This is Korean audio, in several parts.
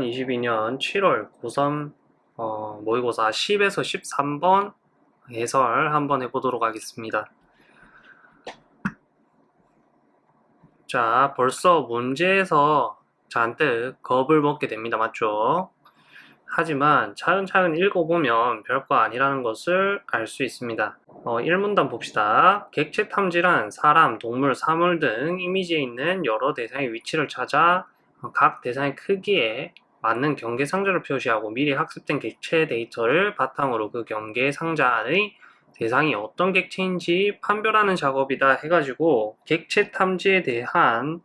2022년 7월 고3 어, 모의고사 10에서 13번 해설 한번 해보도록 하겠습니다. 자, 벌써 문제에서 잔뜩 겁을 먹게 됩니다. 맞죠? 하지만 차근차근 읽어보면 별거 아니라는 것을 알 수 있습니다. 어, 1문단 봅시다. 객체 탐지란 사람, 동물, 사물 등 이미지에 있는 여러 대상의 위치를 찾아 각 대상의 크기에 맞는 경계 상자를 표시하고 미리 학습된 객체 데이터를 바탕으로 그 경계 상자 안의 대상이 어떤 객체인지 판별하는 작업이다 해가지고 객체 탐지에 대한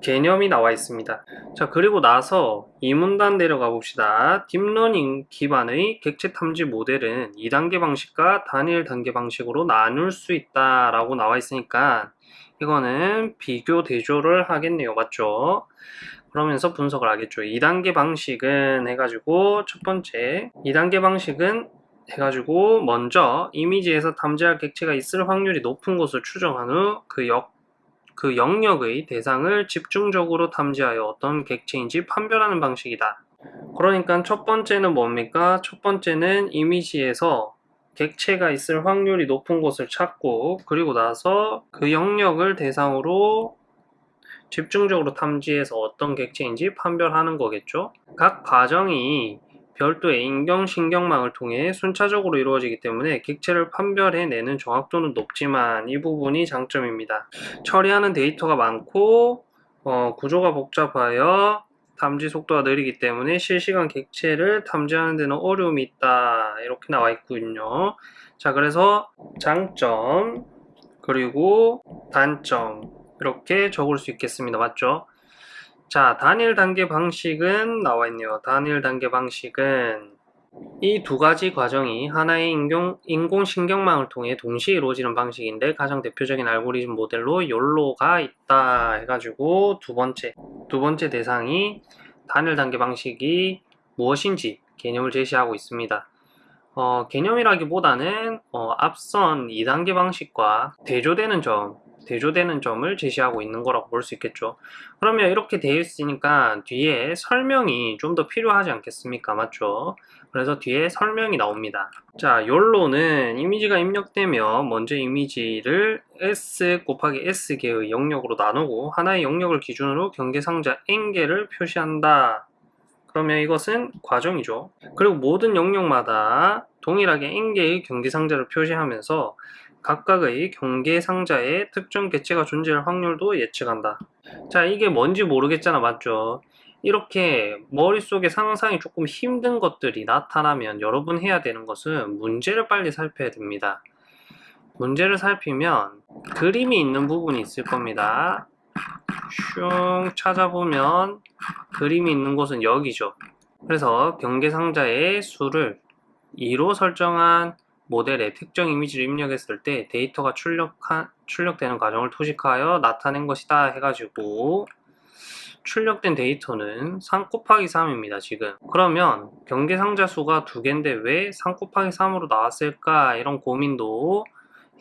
개념이 나와 있습니다. 자, 그리고 나서 이 문단 내려가 봅시다. 딥러닝 기반의 객체 탐지 모델은 2단계 방식과 단일 단계 방식으로 나눌 수 있다라고 나와 있으니까 이거는 비교 대조를 하겠네요. 맞죠? 그러면서 분석을 하겠죠. 2단계 방식은 해가지고 첫 번째 2단계 방식은 해가지고 먼저 이미지에서 탐지할 객체가 있을 확률이 높은 곳을 추정한 후그 역, 그 영역의 대상을 집중적으로 탐지하여 어떤 객체인지 판별하는 방식이다. 그러니까 첫 번째는 뭡니까? 첫 번째는 이미지에서 객체가 있을 확률이 높은 곳을 찾고 그리고 나서 그 영역을 대상으로 집중적으로 탐지해서 어떤 객체인지 판별하는 거겠죠. 각 과정이 별도의 인경신경망을 통해 순차적으로 이루어지기 때문에 객체를 판별해내는 정확도는 높지만 이 부분이 장점입니다. 처리하는 데이터가 많고 어, 구조가 복잡하여 탐지 속도가 느리기 때문에 실시간 객체를 탐지하는 데는 어려움이 있다 이렇게 나와 있군요. 자 그래서 장점 그리고 단점 이렇게 적을 수 있겠습니다. 맞죠? 자, 단일 단계 방식은 나와 있네요. 단일 단계 방식은 이 두 가지 과정이 하나의 인공, 인공신경망을 통해 동시에 이루어지는 방식인데 가장 대표적인 알고리즘 모델로 욜로가 있다 해가지고 두 번째, 두 번째 대상이 단일 단계 방식이 무엇인지 개념을 제시하고 있습니다. 어, 개념이라기보다는 어, 앞선 2단계 방식과 대조되는 점, 대조되는 점을 제시하고 있는 거라고 볼 수 있겠죠. 그러면 이렇게 되어 있으니까 뒤에 설명이 좀 더 필요하지 않겠습니까? 맞죠? 그래서 뒤에 설명이 나옵니다. 자, 욜로는 이미지가 입력되면 먼저 이미지를 S 곱하기 S개의 영역으로 나누고 하나의 영역을 기준으로 경계상자 N개를 표시한다. 그러면 이것은 과정이죠. 그리고 모든 영역마다 동일하게 N개의 경계상자를 표시하면서 각각의 경계 상자에 특정 개체가 존재할 확률도 예측한다. 자, 이게 뭔지 모르겠잖아, 맞죠? 이렇게 머릿속에 상상이 조금 힘든 것들이 나타나면 여러분 해야 되는 것은 문제를 빨리 살펴야 됩니다. 문제를 살피면 그림이 있는 부분이 있을 겁니다. 슝 찾아보면 그림이 있는 곳은 여기죠. 그래서 경계상자의 수를 2로 설정한 모델에 특정 이미지를 입력했을 때 데이터가 출력한, 출력되는 과정을 토식하여 나타낸 것이다 해가지고 출력된 데이터는 3 곱하기 3입니다 지금. 그러면 경계상자 수가 두 개인데 왜 3 곱하기 3으로 나왔을까? 이런 고민도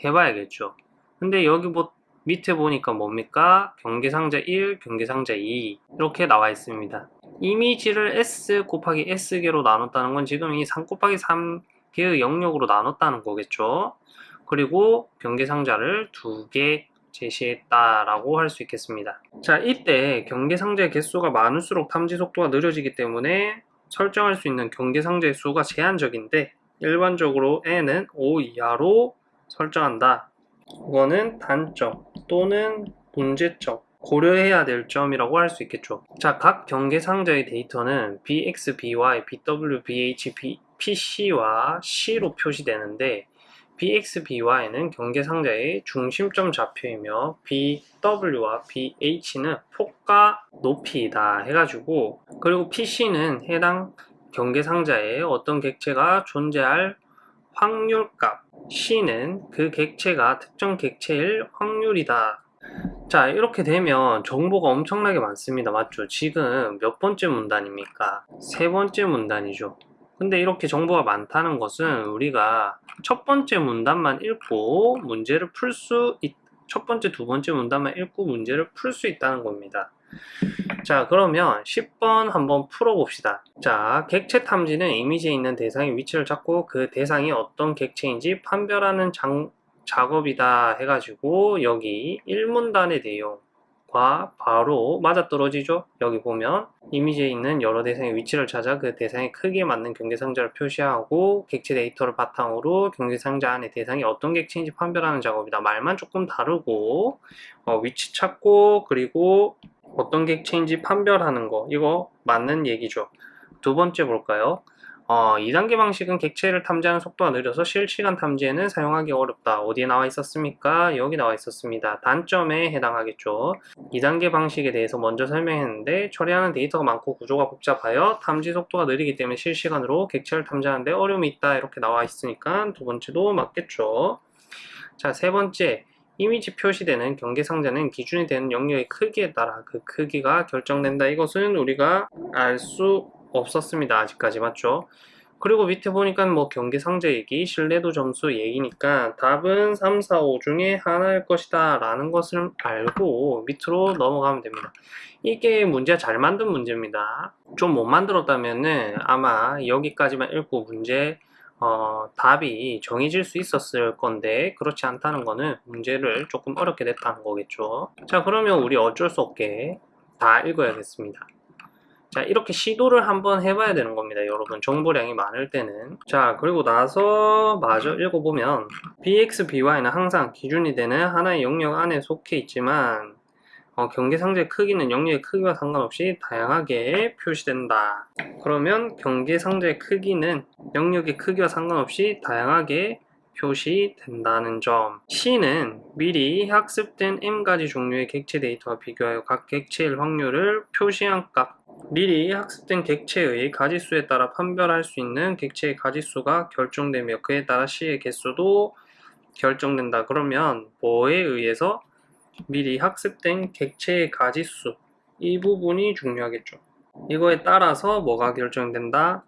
해봐야겠죠. 근데 여기 뭐 밑에 보니까 뭡니까? 경계상자 1 경계상자 2 이렇게 나와 있습니다. 이미지를 S 곱하기 S개로 나눴다는 건 지금 이3 곱하기 3 개의 영역으로 나눴다는 거겠죠. 그리고 경계상자를 두 개 제시했다라고 할 수 있겠습니다. 자, 이때 경계상자의 개수가 많을수록 탐지 속도가 느려지기 때문에 설정할 수 있는 경계상자의 수가 제한적인데 일반적으로 n은 5 이하로 설정한다. 이거는 단점 또는 문제점 고려해야 될 점이라고 할 수 있겠죠. 자, 각 경계 상자의 데이터는 bx, by, bw, bh, b, PC와 C로 표시되는데 BX, BY는 경계상자의 중심점 좌표이며 BW와 BH는 폭과 높이다 해가지고 그리고 PC는 해당 경계상자에 어떤 객체가 존재할 확률값 C는 그 객체가 특정 객체일 확률이다. 자 이렇게 되면 정보가 엄청나게 많습니다. 맞죠? 지금 몇 번째 문단입니까? 세 번째 문단이죠 근데 이렇게 정보가 많다는 것은 우리가 첫 번째 문단만 읽고 문제를 풀 수 첫 번째, 두 번째 문단만 읽고 문제를 풀 수 있다는 겁니다. 자, 그러면 10번 한번 풀어봅시다. 자, 객체 탐지는 이미지에 있는 대상의 위치를 찾고 그 대상이 어떤 객체인지 판별하는 장, 작업이다 해가지고 여기 1문단의 내용 과 바로 맞아떨어지죠? 여기 보면 이미지에 있는 여러 대상의 위치를 찾아 그 대상의 크기에 맞는 경계상자를 표시하고 객체 데이터를 바탕으로 경계상자 안에 대상이 어떤 객체인지 판별하는 작업이다. 말만 조금 다르고 어, 위치 찾고 그리고 어떤 객체인지 판별하는 거 이거 맞는 얘기죠. 두 번째 볼까요? 어, 2단계 방식은 객체를 탐지하는 속도가 느려서 실시간 탐지에는 사용하기 어렵다. 어디에 나와 있었습니까? 여기 나와 있었습니다. 단점에 해당하겠죠. 2단계 방식에 대해서 먼저 설명했는데 처리하는 데이터가 많고 구조가 복잡하여 탐지 속도가 느리기 때문에 실시간으로 객체를 탐지하는데 어려움이 있다. 이렇게 나와 있으니까 두 번째도 맞겠죠. 자, 세 번째. 이미지 표시되는 경계상자는 기준이 되는 영역의 크기에 따라 그 크기가 결정된다. 이것은 우리가 알 수 없었습니다. 아직까지 맞죠? 그리고 밑에 보니까 뭐 경계상자 얘기, 신뢰도 점수 얘기니까 답은 3, 4, 5 중에 하나일 것이다 라는 것을 알고 밑으로 넘어가면 됩니다. 이게 문제 잘 만든 문제입니다. 좀 못 만들었다면은 아마 여기까지만 읽고 문제 어, 답이 정해질 수 있었을 건데 그렇지 않다는 거는 문제를 조금 어렵게 냈다는 거겠죠. 자 그러면 우리 어쩔 수 없게 다 읽어야겠습니다. 자 이렇게 시도를 한번 해봐야 되는 겁니다 여러분. 정보량이 많을 때는. 자 그리고 나서 마저 읽어보면 bx, by는 항상 기준이 되는 하나의 영역 안에 속해 있지만 어, 경계상자의 크기는 영역의 크기와 상관없이 다양하게 표시된다. 그러면 경계상자의 크기는 영역의 크기와 상관없이 다양하게 표시된다는 점. C는 미리 학습된 M가지 종류의 객체 데이터와 비교하여 각 객체의 확률을 표시한 값 미리 학습된 객체의 가지수에 따라 판별할 수 있는 객체의 가지수가 결정되며 그에 따라 C의 개수도 결정된다. 그러면 뭐에 의해서 미리 학습된 객체의 가지수 이 부분이 중요하겠죠. 이거에 따라서 뭐가 결정된다?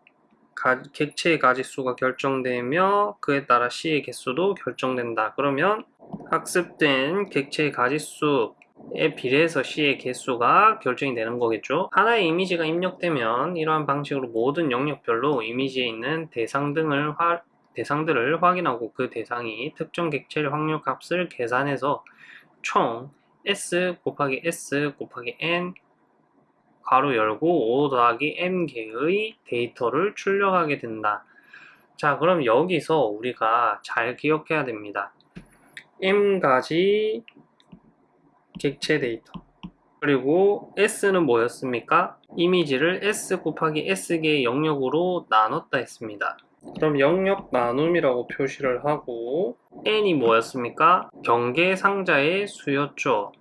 가, 객체의 가지수가 결정되며 그에 따라 C의 개수도 결정된다. 그러면 학습된 객체의 가지수 에 비례해서 C의 개수가 결정이 되는 거겠죠. 하나의 이미지가 입력되면 이러한 방식으로 모든 영역별로 이미지에 있는 대상 등을 화, 대상들을 확인하고 그 대상이 특정 객체의 확률 값을 계산해서 총 S 곱하기 S 곱하기 N 가로 열고 5 더하기 m 개의 데이터를 출력하게 된다. 자 그럼 여기서 우리가 잘 기억해야 됩니다. m 가지 객체 데이터 그리고 s는 뭐였습니까? 이미지를 s 곱하기 s개의 영역으로 나눴다 했습니다. 그럼 영역 나눔이라고 표시를 하고 n이 뭐였습니까? 경계 상자의 수였죠.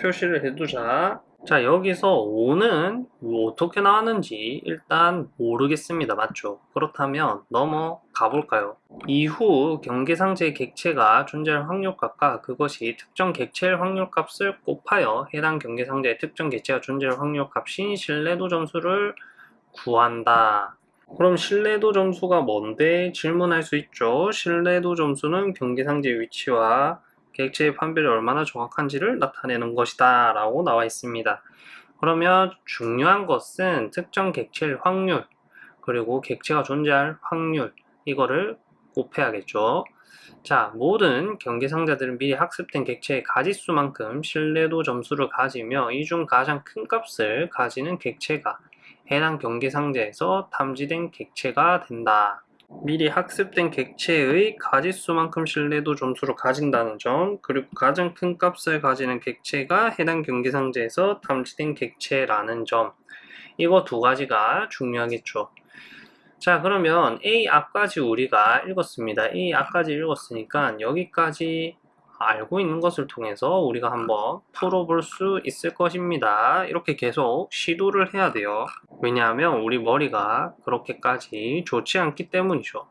표시를 해두자. 자 여기서 5는 어떻게 나왔는지 일단 모르겠습니다. 맞죠? 그렇다면 넘어가 볼까요? 이후 경계상자의 객체가 존재할 확률값과 그것이 특정 객체의 확률값을 곱하여 해당 경계상자의 특정 객체가 존재할 확률값인 신뢰도 점수를 구한다. 그럼 신뢰도 점수가 뭔데? 질문할 수 있죠. 신뢰도 점수는 경계상자의 위치와 객체의 판별이 얼마나 정확한지를 나타내는 것이다 라고 나와 있습니다. 그러면 중요한 것은 특정 객체의 확률 그리고 객체가 존재할 확률 이거를 곱해야겠죠. 자, 모든 경계상자들은 미리 학습된 객체의 가지수만큼 신뢰도 점수를 가지며 이 중 가장 큰 값을 가지는 객체가 해당 경계상자에서 탐지된 객체가 된다. 미리 학습된 객체의 가지수만큼 신뢰도 점수를 가진다는 점 그리고 가장 큰 값을 가지는 객체가 해당 경계상자에서 탐지된 객체라는 점 이거 두 가지가 중요하겠죠 자 그러면 A 앞까지 우리가 읽었습니다 A 앞까지 읽었으니까 여기까지 알고 있는 것을 통해서 우리가 한번 풀어볼 수 있을 것입니다. 이렇게 계속 시도를 해야 돼요. 왜냐하면 우리 머리가 그렇게까지 좋지 않기 때문이죠.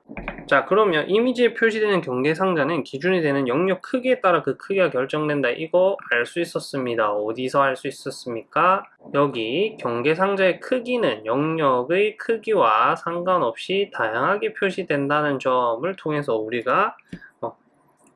자 그러면 이미지에 표시되는 경계 상자는 기준이 되는 영역 크기에 따라 그 크기가 결정된다. 이거 알 수 있었습니다. 어디서 알 수 있었습니까? 여기 경계 상자의 크기는 영역의 크기와 상관없이 다양하게 표시된다는 점을 통해서 우리가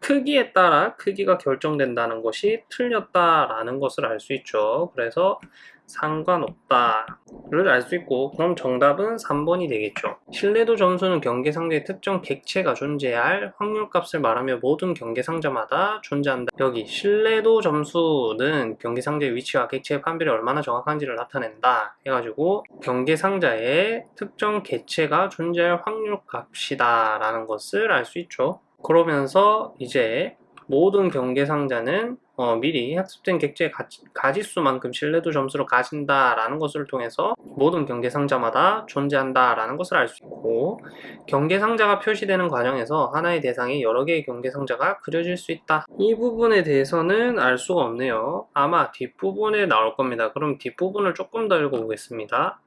크기에 따라 크기가 결정된다는 것이 틀렸다라는 것을 알 수 있죠. 그래서 상관없다를 알 수 있고 그럼 정답은 3번이 되겠죠. 신뢰도 점수는 경계상자의 특정 객체가 존재할 확률값을 말하며 모든 경계상자마다 존재한다. 여기 신뢰도 점수는 경계상자의 위치와 객체의 판별이 얼마나 정확한지를 나타낸다 해가지고 경계상자의 특정 객체가 존재할 확률값이다 라는 것을 알 수 있죠. 그러면서 이제 모든 경계상자는 어, 미리 학습된 객체의 가지, 가지수만큼 신뢰도 점수를 가진다라는 것을 통해서 모든 경계상자마다 존재한다라는 것을 알 수 있고 경계상자가 표시되는 과정에서 하나의 대상에 여러 개의 경계상자가 그려질 수 있다. 이 부분에 대해서는 알 수가 없네요. 아마 뒷부분에 나올 겁니다. 그럼 뒷부분을 조금 더 읽어보겠습니다.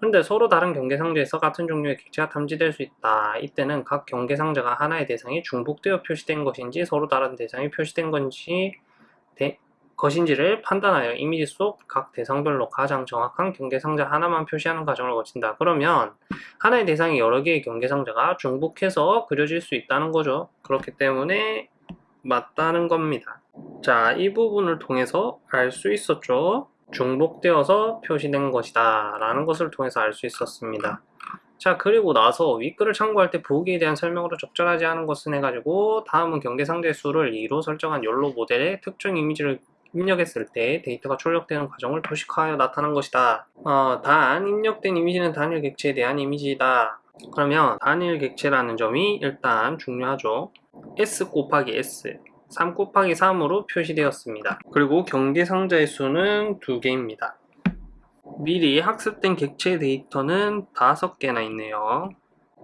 근데 서로 다른 경계상자에서 같은 종류의 객체가 탐지될 수 있다. 이때는 각 경계상자가 하나의 대상에 중복되어 표시된 것인지 서로 다른 대상이 표시된 건지 대, 것인지를 판단하여 이미지 속 각 대상별로 가장 정확한 경계상자 하나만 표시하는 과정을 거친다. 그러면 하나의 대상에 여러 개의 경계상자가 중복해서 그려질 수 있다는 거죠. 그렇기 때문에 맞다는 겁니다. 자, 이 부분을 통해서 알 수 있었죠. 중복되어서 표시된 것이다 라는 것을 통해서 알 수 있었습니다 자 그리고 나서 윗글을 참고할 때 부호기에 대한 설명으로 적절하지 않은 것은 해가지고 다음은 경계상자의 수를 2로 설정한 욜로 모델의 특정 이미지를 입력했을 때 데이터가 출력되는 과정을 도식화하여 나타난 것이다 어, 단 입력된 이미지는 단일 객체에 대한 이미지이다 그러면 단일 객체라는 점이 일단 중요하죠 S 곱하기 S 3 곱하기 3으로 표시되었습니다. 그리고 경계 상자의 수는 2개입니다. 미리 학습된 객체 데이터는 5개나 있네요.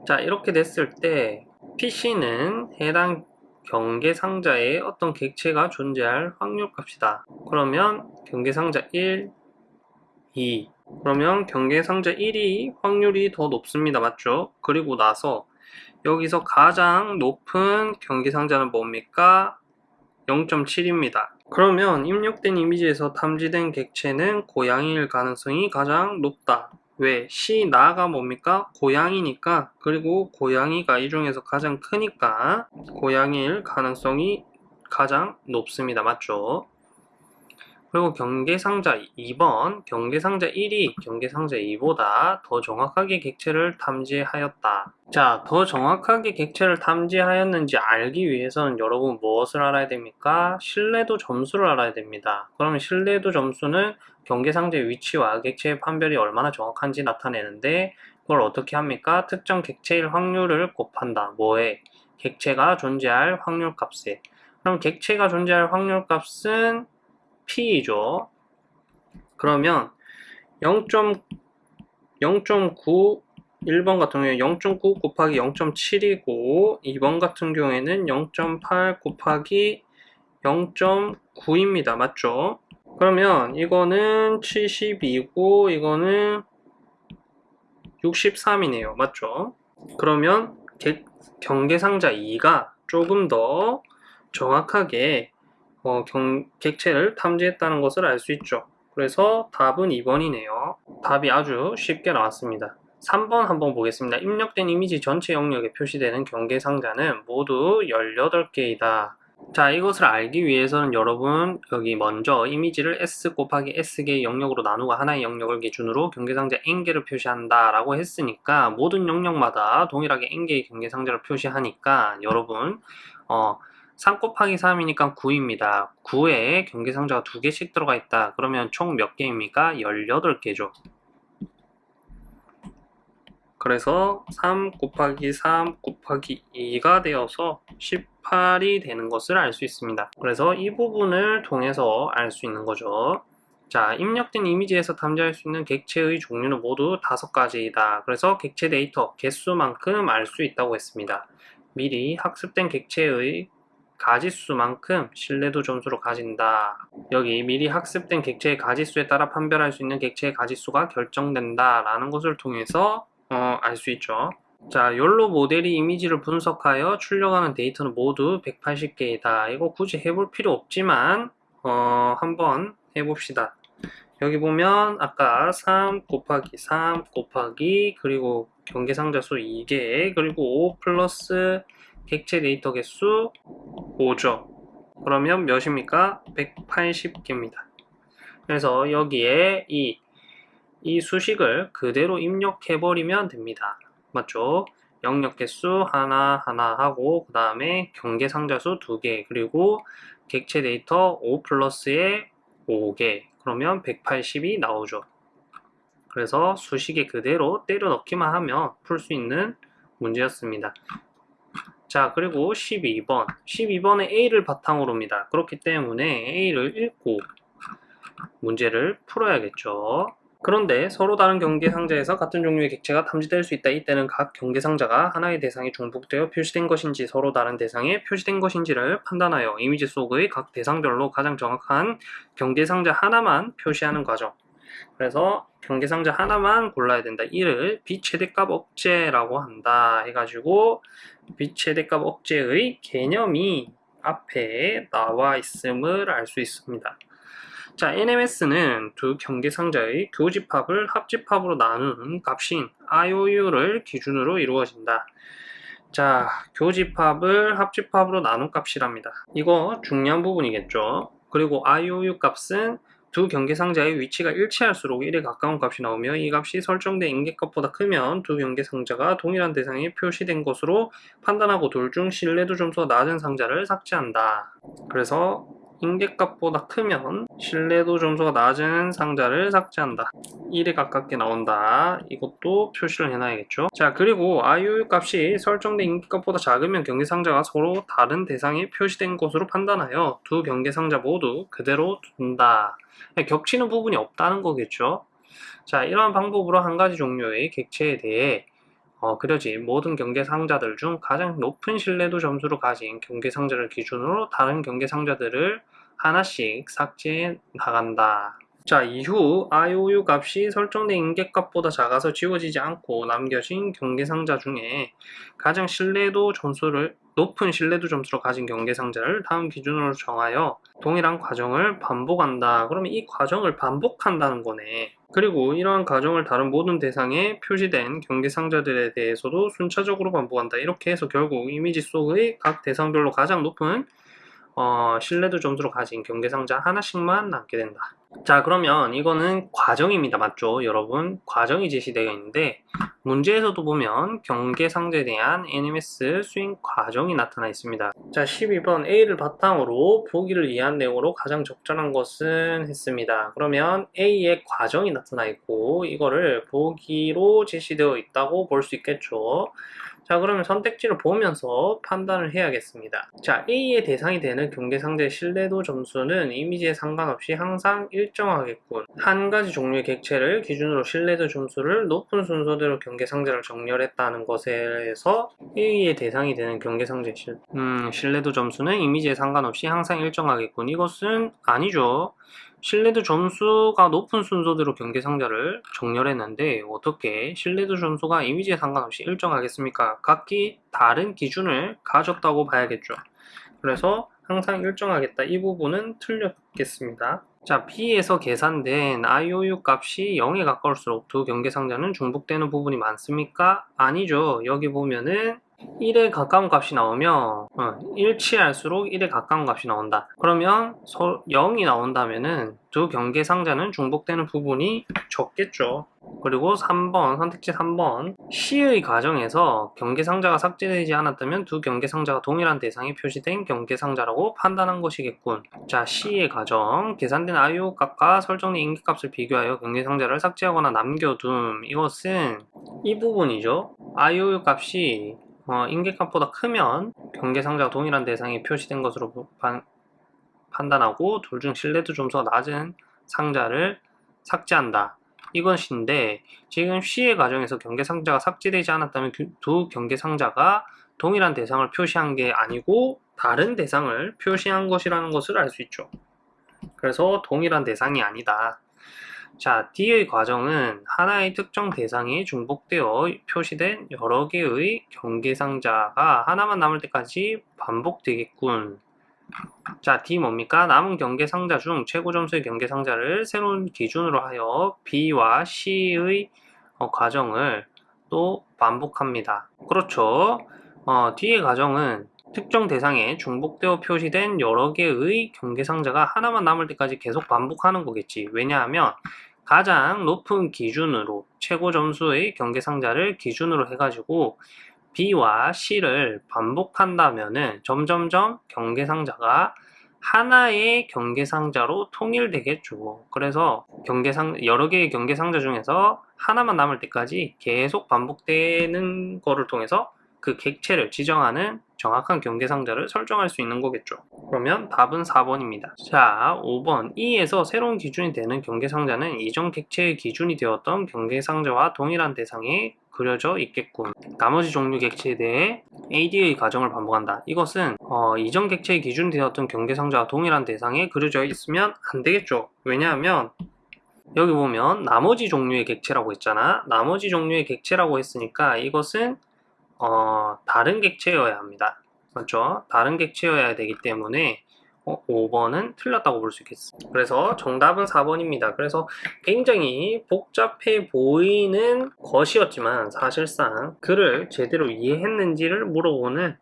자 이렇게 됐을 때 PC는 해당 경계 상자에 어떤 객체가 존재할 확률값이다. 그러면 경계 상자 1, 2 그러면 경계 상자 1이 확률이 더 높습니다. 맞죠? 그리고 나서 여기서 가장 높은 경계 상자는 뭡니까? 0.7입니다. 그러면 입력된 이미지에서 탐지된 객체는 고양이일 가능성이 가장 높다. 왜? C, 나가 뭡니까? 고양이니까 그리고 고양이가 이 중에서 가장 크니까 고양이일 가능성이 가장 높습니다. 맞죠? 그리고 경계상자 2번, 경계상자 1이 경계상자 2보다 더 정확하게 객체를 탐지하였다. 자, 더 정확하게 객체를 탐지하였는지 알기 위해서는 여러분 무엇을 알아야 됩니까? 신뢰도 점수를 알아야 됩니다. 그러면 신뢰도 점수는 경계상자의 위치와 객체의 판별이 얼마나 정확한지 나타내는데 그걸 어떻게 합니까? 특정 객체일 확률을 곱한다. 뭐에? 객체가 존재할 확률값에. 그럼 객체가 존재할 확률값은 P죠. 그러면 0.0.9 1번 같은 경우에 0.9 곱하기 0.7이고 2번 같은 경우에는 0.8 곱하기 0.9입니다. 맞죠? 그러면 이거는 72고 이거는 63이네요. 맞죠? 그러면 경계상자 2가 조금 더 정확하게 어, 경, 객체를 탐지했다는 것을 알 수 있죠. 그래서 답은 2번이네요. 답이 아주 쉽게 나왔습니다. 3번 한번 보겠습니다. 입력된 이미지 전체 영역에 표시되는 경계 상자는 모두 18개이다. 자 이것을 알기 위해서는 여러분 여기 먼저 이미지를 S 곱하기 S개의 영역으로 나누고 하나의 영역을 기준으로 경계상자 N개를 표시한다 라고 했으니까 모든 영역마다 동일하게 N개의 경계상자를 표시하니까 여러분 어, 3 곱하기 3이니까 9입니다. 9에 경계상자가 2개씩 들어가 있다. 그러면 총 몇 개입니까? 18개죠. 그래서 3 곱하기 3 곱하기 2가 되어서 18이 되는 것을 알 수 있습니다. 그래서 이 부분을 통해서 알 수 있는 거죠. 자, 입력된 이미지에서 탐지할 수 있는 객체의 종류는 모두 5가지이다. 그래서 객체 데이터 개수만큼 알 수 있다고 했습니다. 미리 학습된 객체의 가지수만큼 신뢰도 점수를 가진다. 여기 미리 학습된 객체의 가지수에 따라 판별할 수 있는 객체의 가지수가 결정된다 라는 것을 통해서 어, 알 수 있죠. 자, 욜로 모델이 이미지를 분석하여 출력하는 데이터는 모두 180개이다. 이거 굳이 해볼 필요 없지만 어, 한번 해봅시다. 여기 보면 아까 3 곱하기 3 곱하기 그리고 경계상자 수 2개 그리고 5 플러스 객체 데이터 개수 5죠. 그러면 몇입니까? 180개입니다. 그래서 여기에 이, 이 수식을 그대로 입력해버리면 됩니다. 맞죠? 영역 개수 하나 하나 하고 그 다음에 경계 상자수 2개 그리고 객체 데이터 5 플러스에 5개 그러면 180이 나오죠. 그래서 수식에 그대로 때려 넣기만 하면 풀 수 있는 문제였습니다. 자 그리고 12번 12번에 A를 바탕으로입니다. 그렇기 때문에 A를 읽고 문제를 풀어야겠죠. 그런데 서로 다른 경계 상자에서 같은 종류의 객체가 탐지될 수 있다. 이때는 각 경계 상자가 하나의 대상에 중복되어 표시된 것인지 서로 다른 대상에 표시된 것인지를 판단하여 이미지 속의 각 대상별로 가장 정확한 경계 상자 하나만 표시하는 과정. 그래서 경계 상자 하나만 골라야 된다. 이를 비최대값 억제라고 한다. 해가지고 비최대값 억제의 개념이 앞에 나와 있음을 알 수 있습니다. 자, NMS는 두 경계 상자의 교집합을 합집합으로 나누는 값인 IOU를 기준으로 이루어진다. 자, 교집합을 합집합으로 나눈 값이랍니다. 이거 중요한 부분이겠죠. 그리고 IOU 값은 두 경계 상자의 위치가 일치할수록 1에 가까운 값이 나오며 이 값이 설정된 인계값보다 크면 두 경계 상자가 동일한 대상에 표시된 것으로 판단하고 둘 중 신뢰도 점수가 낮은 상자를 삭제한다. 그래서 인계값보다 크면 신뢰도 점수가 낮은 상자를 삭제한다. 1에 가깝게 나온다. 이것도 표시를 해놔야겠죠. 자 그리고 IOU 값이 설정된 인계값보다 작으면 경계 상자가 서로 다른 대상에 표시된 것으로 판단하여 두 경계 상자 모두 그대로 둔다. 겹치는 부분이 없다는 거겠죠. 자 이러한 방법으로 한 가지 종류의 객체에 대해 어, 그려진 모든 경계 상자들 중 가장 높은 신뢰도 점수를 가진 경계 상자를 기준으로 다른 경계 상자들을 하나씩 삭제해 나간다. 자, 이후 IOU 값이 설정된 인계값보다 작아서 지워지지 않고 남겨진 경계 상자 중에 가장 신뢰도 점수를 높은 신뢰도 점수를 가진 경계 상자를 다음 기준으로 정하여 동일한 과정을 반복한다. 그러면 이 과정을 반복한다는 거네. 그리고 이러한 과정을 다른 모든 대상에 표시된 경계 상자들에 대해서도 순차적으로 반복한다. 이렇게 해서 결국 이미지 속의 각 대상별로 가장 높은 어, 신뢰도 점수로 가진 경계 상자 하나씩만 남게 된다. 자 그러면 이거는 과정입니다 맞죠 여러분 과정이 제시되어 있는데 문제에서도 보면 경계 상자에 대한 NMS 수행 과정이 나타나 있습니다. 자 12번 A를 바탕으로 보기를 이해한 내용으로 가장 적절한 것은 했습니다. 그러면 A의 과정이 나타나 있고 이거를 보기로 제시되어 있다고 볼 수 있겠죠 자 그러면 선택지를 보면서 판단을 해야겠습니다. 자 A의 대상이 되는 경계 상자의 신뢰도 점수는 이미지에 상관없이 항상 일정하겠군. 한 가지 종류의 객체를 기준으로 신뢰도 점수를 높은 순서대로 경계 상자를 정렬했다는 것에서 A의 대상이 되는 경계 상자의 실, 음, 신뢰도 점수는 이미지에 상관없이 항상 일정하겠군. 이것은 아니죠 신뢰도 점수가 높은 순서대로 경계 상자를 정렬했는데 어떻게 신뢰도 점수가 이미지에 상관없이 일정하겠습니까? 각기 다른 기준을 가졌다고 봐야겠죠. 그래서 항상 일정하겠다. 이 부분은 틀렸겠습니다. 자, B에서 계산된 IOU 값이 0에 가까울수록 두 경계 상자는 중복되는 부분이 많습니까? 아니죠. 여기 보면은 1에 가까운 값이 나오면 어, 일치할수록 1에 가까운 값이 나온다. 그러면 0이 나온다면은 두 경계 상자는 중복되는 부분이 적겠죠. 그리고 3번 선택지 3번 C의 과정에서 경계 상자가 삭제되지 않았다면 두 경계 상자가 동일한 대상에 표시된 경계 상자라고 판단한 것이겠군. 자 C의 과정 계산된 IO 값과 설정된 인기 값을 비교하여 경계 상자를 삭제하거나 남겨둠 이것은 이 부분이죠. IO 값이 어, 인계값보다 크면 경계상자가 동일한 대상에 표시된 것으로 반, 판단하고 둘 중 신뢰도 점수가 낮은 상자를 삭제한다. 이것인데 지금 C의 과정에서 경계상자가 삭제되지 않았다면 두 경계상자가 동일한 대상을 표시한 게 아니고 다른 대상을 표시한 것이라는 것을 알 수 있죠. 그래서 동일한 대상이 아니다. 자, D의 과정은 하나의 특정 대상이 중복되어 표시된 여러 개의 경계상자가 하나만 남을 때까지 반복되겠군. 자, D 뭡니까? 남은 경계상자 중 최고 점수의 경계상자를 새로운 기준으로 하여 B와 C의 어, 과정을 또 반복합니다. 그렇죠. 어, 뒤의 가정은 특정 대상에 중복되어 표시된 여러 개의 경계상자가 하나만 남을 때까지 계속 반복하는 거겠지. 왜냐하면 가장 높은 기준으로 최고 점수의 경계 상자를 기준으로 해가지고 B와 C를 반복한다면은 점점점 경계 상자가 하나의 경계 상자로 통일되겠죠. 그래서 경계상 여러 개의 경계 상자 중에서 하나만 남을 때까지 계속 반복되는 거를 통해서 그 객체를 지정하는 정확한 경계상자를 설정할 수 있는 거겠죠. 그러면 답은 4번입니다. 자, 5번. 2에서 새로운 기준이 되는 경계상자는 이전 객체의 기준이 되었던 경계상자와 동일한 대상에 그려져 있겠군. 나머지 종류 객체에 대해 AD의 과정을 반복한다. 이것은 어, 이전 객체의 기준이 되었던 경계상자와 동일한 대상에 그려져 있으면 안 되겠죠. 왜냐하면 여기 보면 나머지 종류의 객체라고 했잖아. 나머지 종류의 객체라고 했으니까 이것은 어, 다른 객체여야 합니다. 맞죠? 다른 객체여야 되기 때문에 어, 5번은 틀렸다고 볼 수 있겠습니다. 그래서 정답은 4번입니다. 그래서 굉장히 복잡해 보이는 것이었지만 사실상 그를 제대로 이해했는지를 물어보는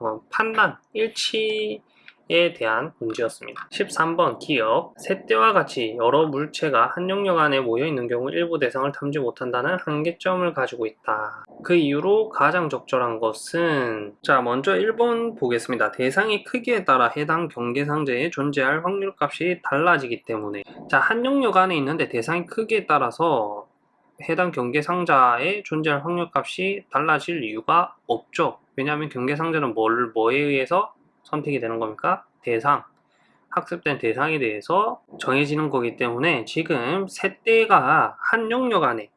어, 판단, 일치 에 대한 문제였습니다. 13번 기억 셋대와 같이 여러 물체가 한 영역 안에 모여 있는 경우 일부 대상을 탐지 못한다는 한계점을 가지고 있다. 그 이유로 가장 적절한 것은 자 먼저 1번 보겠습니다. 대상의 크기에 따라 해당 경계상자에 존재할 확률 값이 달라지기 때문에 자한 영역 안에 있는데 대상의 크기에 따라서 해당 경계상자에 존재할 확률 값이 달라질 이유가 없죠. 왜냐하면 경계상자는 뭘, 뭐에 의해서 선택이 되는 겁니까? 대상, 학습된 대상에 대해서 정해지는 거기 때문에 지금 세대가 한 영역 안에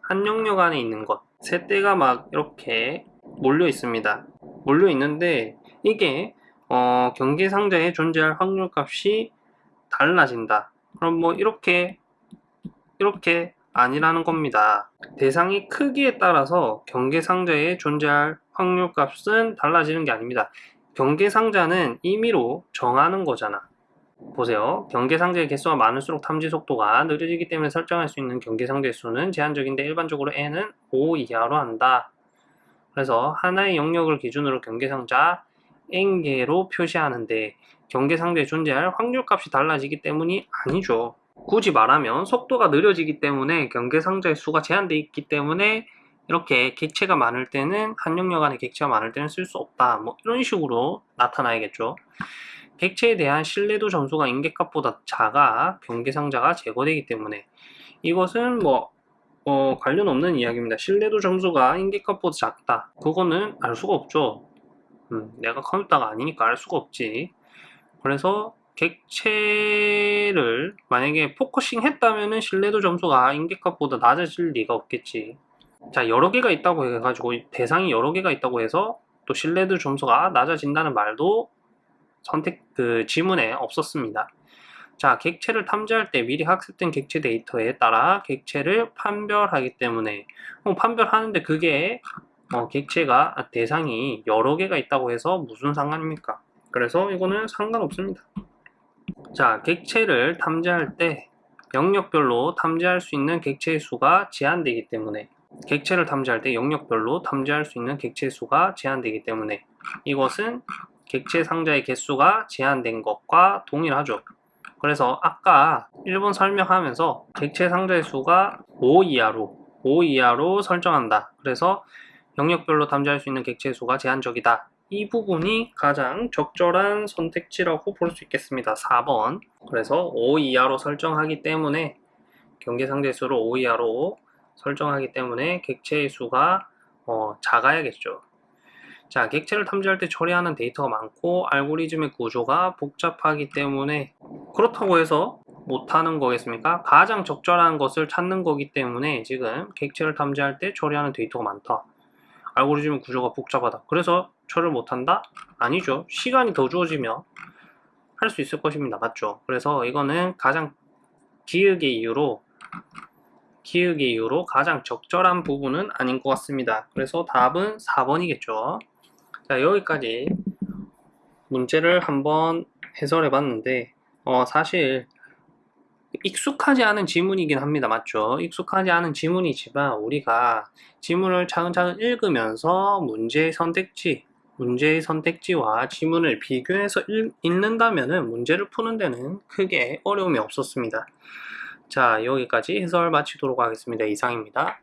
한 영역 안에 있는 것 세대가 막 이렇게 몰려 있습니다. 몰려 있는데 이게 어, 경계 상자에 존재할 확률 값이 달라진다. 그럼 뭐 이렇게 이렇게 아니라는 겁니다. 대상의 크기에 따라서 경계 상자에 존재할 확률 값은 달라지는 게 아닙니다. 경계상자는 임의로 정하는 거잖아. 보세요. 경계상자의 개수가 많을수록 탐지 속도가 느려지기 때문에 설정할 수 있는 경계상자의 수는 제한적인데 일반적으로 n은 5 이하로 한다. 그래서 하나의 영역을 기준으로 경계상자 n개로 표시하는데 경계상자에 존재할 확률값이 달라지기 때문이 아니죠. 굳이 말하면 속도가 느려지기 때문에 경계상자의 수가 제한되어 있기 때문에 이렇게 객체가 많을 때는 한 영역 안에 객체가 많을 때는 쓸 수 없다. 뭐 이런 식으로 나타나야겠죠. 객체에 대한 신뢰도 점수가 인계값보다 작아 경계상자가 제거되기 때문에 이것은 뭐 어, 관련 없는 이야기입니다. 신뢰도 점수가 임계값보다 작다. 그거는 알 수가 없죠. 음, 내가 컴퓨터가 아니니까 알 수가 없지. 그래서 객체를 만약에 focusing 했다면 신뢰도 점수가 임계값보다 낮아질 리가 없겠지. 자 여러 개가 있다고 해가지고 대상이 여러 개가 있다고 해서 또 신뢰도 점수가 낮아진다는 말도 선택 그 지문에 없었습니다. 자 객체를 탐지할 때 미리 학습된 객체 데이터에 따라 객체를 판별하기 때문에 어, 판별하는데 그게 어, 객체가 대상이 여러 개가 있다고 해서 무슨 상관입니까? 그래서 이거는 상관없습니다. 자 객체를 탐지할 때 영역별로 탐지할 수 있는 객체의 수가 제한되기 때문에 객체를 탐지할 때 영역별로 탐지할 수 있는 객체 수가 제한되기 때문에 이것은 객체 상자의 개수가 제한된 것과 동일하죠. 그래서 아까 1번 설명하면서 객체 상자의 수가 5 이하로 5 이하로 설정한다. 그래서 영역별로 탐지할 수 있는 객체 수가 제한적이다. 이 부분이 가장 적절한 선택지라고 볼 수 있겠습니다. 4번. 그래서 5 이하로 설정하기 때문에 경계 상대 수를 5 이하로 설정하기 때문에 객체의 수가 어, 작아야겠죠. 자, 객체를 탐지할 때 처리하는 데이터가 많고 알고리즘의 구조가 복잡하기 때문에 그렇다고 해서 못하는 거겠습니까? 가장 적절한 것을 찾는 거기 때문에 지금 객체를 탐지할 때 처리하는 데이터가 많다. 알고리즘 구조가 복잡하다. 그래서 처리를 못한다? 아니죠. 시간이 더 주어지면 할 수 있을 것입니다. 맞죠? 그래서 이거는 가장 기획의 이유로 기획의 이유로 가장 적절한 부분은 아닌 것 같습니다. 그래서 답은 4번이겠죠. 자, 여기까지 문제를 한번 해설해 봤는데, 어, 사실, 익숙하지 않은 지문이긴 합니다. 맞죠? 익숙하지 않은 지문이지만 우리가 지문을 차근차근 읽으면서 문제의 선택지, 문제의 선택지와 지문을 비교해서 읽, 읽는다면 문제를 푸는 데는 크게 어려움이 없었습니다. 자, 여기까지 해설 마치도록 하겠습니다. 이상입니다.